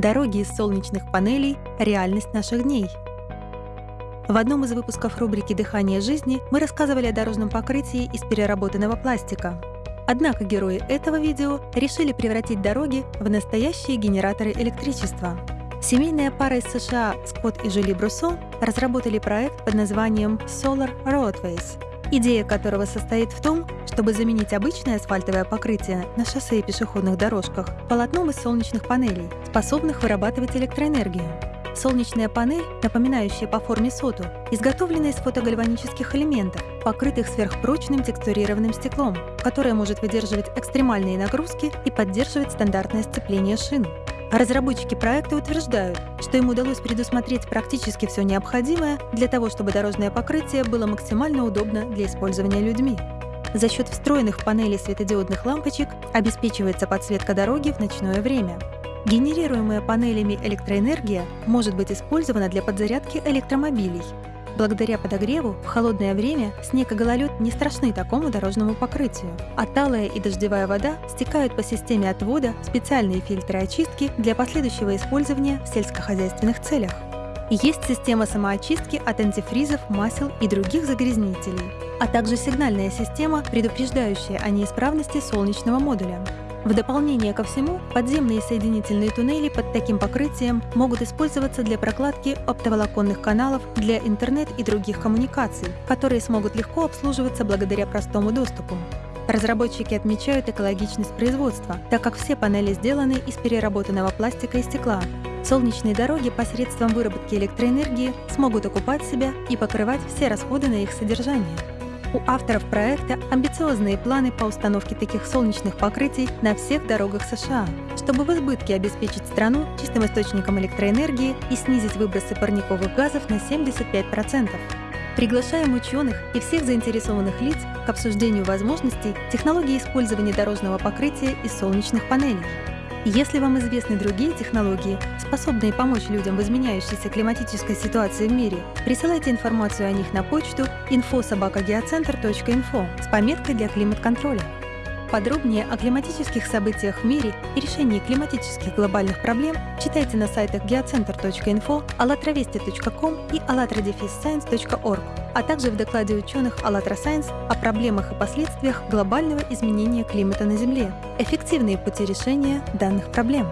Дороги из солнечных панелей – реальность наших дней. В одном из выпусков рубрики «Дыхание жизни» мы рассказывали о дорожном покрытии из переработанного пластика. Однако герои этого видео решили превратить дороги в настоящие генераторы электричества. Семейная пара из США Скотт и Жюли Бруссо разработали проект под названием Solar Roadways – идея которого состоит в том, чтобы заменить обычное асфальтовое покрытие на шоссе и пешеходных дорожках полотном из солнечных панелей, способных вырабатывать электроэнергию. Солнечная панель, напоминающая по форме соту, изготовлена из фотогальванических элементов, покрытых сверхпрочным текстурированным стеклом, которое может выдерживать экстремальные нагрузки и поддерживать стандартное сцепление шин. Разработчики проекта утверждают, что им удалось предусмотреть практически все необходимое для того, чтобы дорожное покрытие было максимально удобно для использования людьми. За счет встроенных панелей светодиодных лампочек обеспечивается подсветка дороги в ночное время. Генерируемая панелями электроэнергия может быть использована для подзарядки электромобилей, Благодаря подогреву в холодное время снег и гололед не страшны такому дорожному покрытию, а талая и дождевая вода стекают по системе отвода в специальные фильтры очистки для последующего использования в сельскохозяйственных целях. Есть система самоочистки от антифризов, масел и других загрязнителей, а также сигнальная система, предупреждающая о неисправности солнечного модуля. В дополнение ко всему, подземные соединительные туннели под таким покрытием могут использоваться для прокладки оптоволоконных каналов для интернет и других коммуникаций, которые смогут легко обслуживаться благодаря простому доступу. Разработчики отмечают экологичность производства, так как все панели сделаны из переработанного пластика и стекла. Солнечные дороги посредством выработки электроэнергии смогут окупать себя и покрывать все расходы на их содержание. У авторов проекта амбициозные планы по установке таких солнечных покрытий на всех дорогах США, чтобы в избытке обеспечить страну чистым источником электроэнергии и снизить выбросы парниковых газов на 75%. Приглашаем ученых и всех заинтересованных лиц к обсуждению возможностей технологии использования дорожного покрытия из солнечных панелей. Если вам известны другие технологии, способные помочь людям в изменяющейся климатической ситуации в мире, присылайте информацию о них на почту info.sobakageocenter.info с пометкой для климат-контроля. Подробнее о климатических событиях в мире и решении климатических глобальных проблем читайте на сайтах geocenter.info, allatravesti.com и allatradefisscience.org, а также в докладе ученых АЛЛАТРА Science о проблемах и последствиях глобального изменения климата на Земле, эффективные пути решения данных проблем.